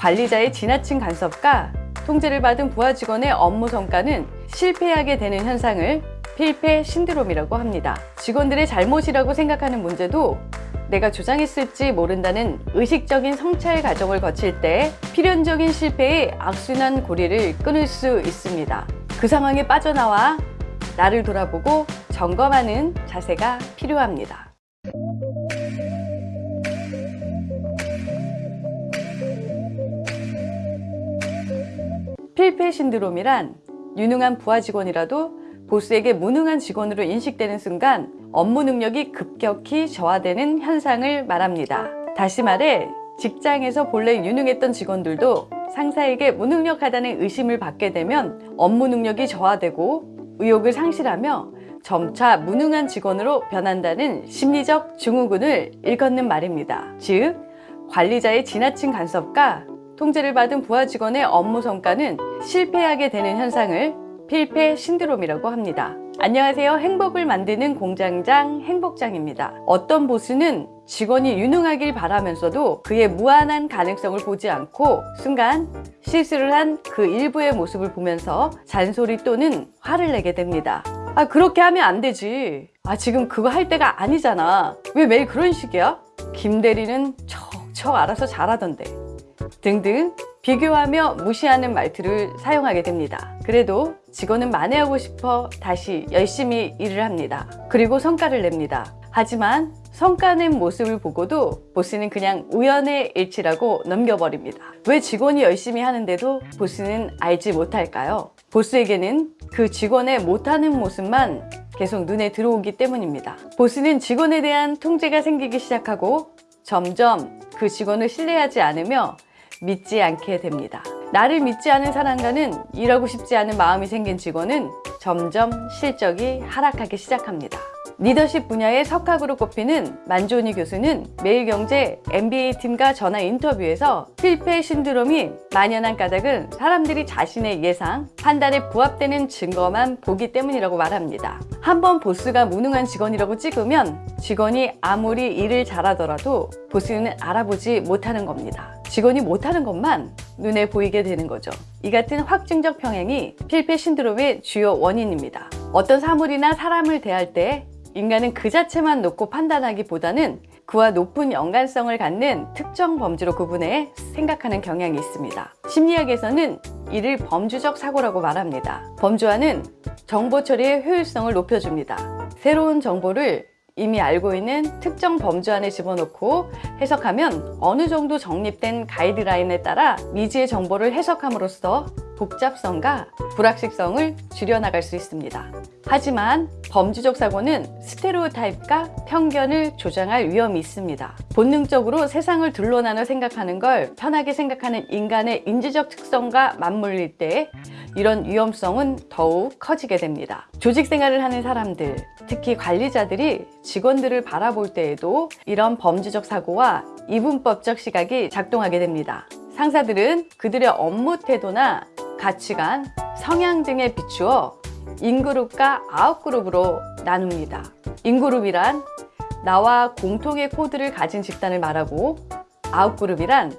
관리자의 지나친 간섭과 통제를 받은 부하 직원의 업무 성과는 실패하게 되는 현상을 필패 신드롬이라고 합니다. 직원들의 잘못이라고 생각하는 문제도 내가 조장했을지 모른다는 의식적인 성찰 과정을 거칠 때 필연적인 실패의 악순환 고리를 끊을 수 있습니다. 그 상황에 빠져나와 나를 돌아보고 점검하는 자세가 필요합니다. 필패 신드롬이란 유능한 부하 직원이라도 보스에게 무능한 직원으로 인식되는 순간 업무 능력이 급격히 저하되는 현상을 말합니다. 다시 말해 직장에서 본래 유능했던 직원들도 상사에게 무능력하다는 의심을 받게 되면 업무 능력이 저하되고 의욕을 상실하며 점차 무능한 직원으로 변한다는 심리적 증후군을 일컫는 말입니다. 즉, 관리자의 지나친 간섭과 통제를 받은 부하 직원의 업무 성과는 실패하게 되는 현상을 필패 신드롬이라고 합니다. 안녕하세요. 행복을 만드는 공장장 행복장입니다. 어떤 보스는 직원이 유능하길 바라면서도 그의 무한한 가능성을 보지 않고 순간 실수를 한 그 일부의 모습을 보면서 잔소리 또는 화를 내게 됩니다. 아 그렇게 하면 안 되지. 아 지금 그거 할 때가 아니잖아. 왜 매일 그런 식이야? 김 대리는 척척 알아서 잘하던데. 등등 비교하며 무시하는 말투를 사용하게 됩니다. 그래도 직원은 만회하고 싶어 다시 열심히 일을 합니다. 그리고 성과를 냅니다. 하지만 성과 낸 모습을 보고도 보스는 그냥 우연의 일치라고 넘겨버립니다. 왜 직원이 열심히 하는데도 보스는 알지 못할까요? 보스에게는 그 직원의 못하는 모습만 계속 눈에 들어오기 때문입니다. 보스는 직원에 대한 통제가 생기기 시작하고 점점 그 직원을 신뢰하지 않으며 믿지 않게 됩니다. 나를 믿지 않은 사람과는 일하고 싶지 않은 마음이 생긴 직원은 점점 실적이 하락하기 시작합니다. 리더십 분야의 석학으로 꼽히는 만조니 교수는 매일경제 MBA팀과 전화 인터뷰에서 필패 신드롬이 만연한 까닭은 사람들이 자신의 예상, 판단에 부합되는 증거만 보기 때문이라고 말합니다. 한번 보스가 무능한 직원이라고 찍으면 직원이 아무리 일을 잘하더라도 보스는 알아보지 못하는 겁니다. 직원이 못하는 것만 눈에 보이게 되는 거죠. 이 같은 확증적 평행이 필패 신드롬의 주요 원인입니다. 어떤 사물이나 사람을 대할 때 인간은 그 자체만 놓고 판단하기보다는 그와 높은 연관성을 갖는 특정 범주로 구분해 생각하는 경향이 있습니다. 심리학에서는 이를 범주적 사고라고 말합니다. 범주화는 정보 처리의 효율성을 높여줍니다. 새로운 정보를 이미 알고 있는 특정 범주 안에 집어넣고 해석하면 어느 정도 정립된 가이드라인에 따라 미지의 정보를 해석함으로써 복잡성과 불확실성을 줄여나갈 수 있습니다. 하지만 범주적 사고는 스테레오타입과 편견을 조장할 위험이 있습니다. 본능적으로 세상을 둘러나눠 생각하는 걸 편하게 생각하는 인간의 인지적 특성과 맞물릴 때 이런 위험성은 더욱 커지게 됩니다. 조직 생활을 하는 사람들, 특히 관리자들이 직원들을 바라볼 때에도 이런 범주적 사고와 이분법적 시각이 작동하게 됩니다. 상사들은 그들의 업무 태도나 가치관, 성향 등에 비추어 인그룹과 아웃그룹으로 나눕니다. 인그룹이란 나와 공통의 코드를 가진 집단을 말하고 아웃그룹이란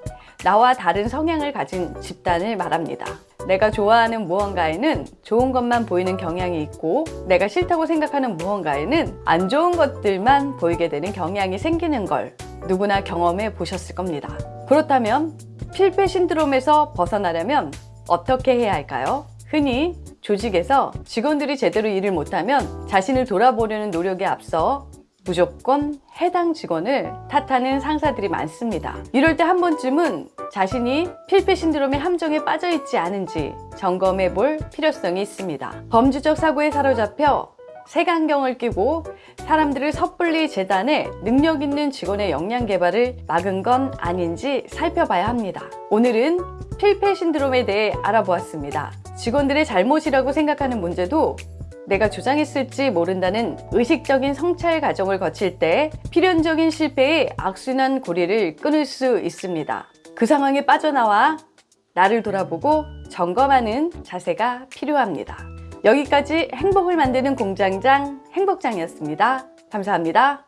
나와 다른 성향을 가진 집단을 말합니다. 내가 좋아하는 무언가에는 좋은 것만 보이는 경향이 있고 내가 싫다고 생각하는 무언가에는 안 좋은 것들만 보이게 되는 경향이 생기는 걸 누구나 경험해 보셨을 겁니다. 그렇다면 필패 신드롬에서 벗어나려면 어떻게 해야 할까요? 흔히 조직에서 직원들이 제대로 일을 못하면 자신을 돌아보려는 노력에 앞서 무조건 해당 직원을 탓하는 상사들이 많습니다. 이럴 때 한 번쯤은 자신이 필패 신드롬의 함정에 빠져 있지 않은지 점검해 볼 필요성이 있습니다. 범주적 사고에 사로잡혀 색안경을 끼고 사람들을 섣불리 재단해 능력 있는 직원의 역량 개발을 막은 건 아닌지 살펴봐야 합니다. 오늘은 필패 신드롬에 대해 알아보았습니다. 직원들의 잘못이라고 생각하는 문제도 내가 조장했을지 모른다는 의식적인 성찰 과정을 거칠 때 필연적인 실패의 악순환 고리를 끊을 수 있습니다. 그 상황에 빠져나와 나를 돌아보고 점검하는 자세가 필요합니다. 여기까지 행복을 만드는 공장장 행복장이었습니다. 감사합니다.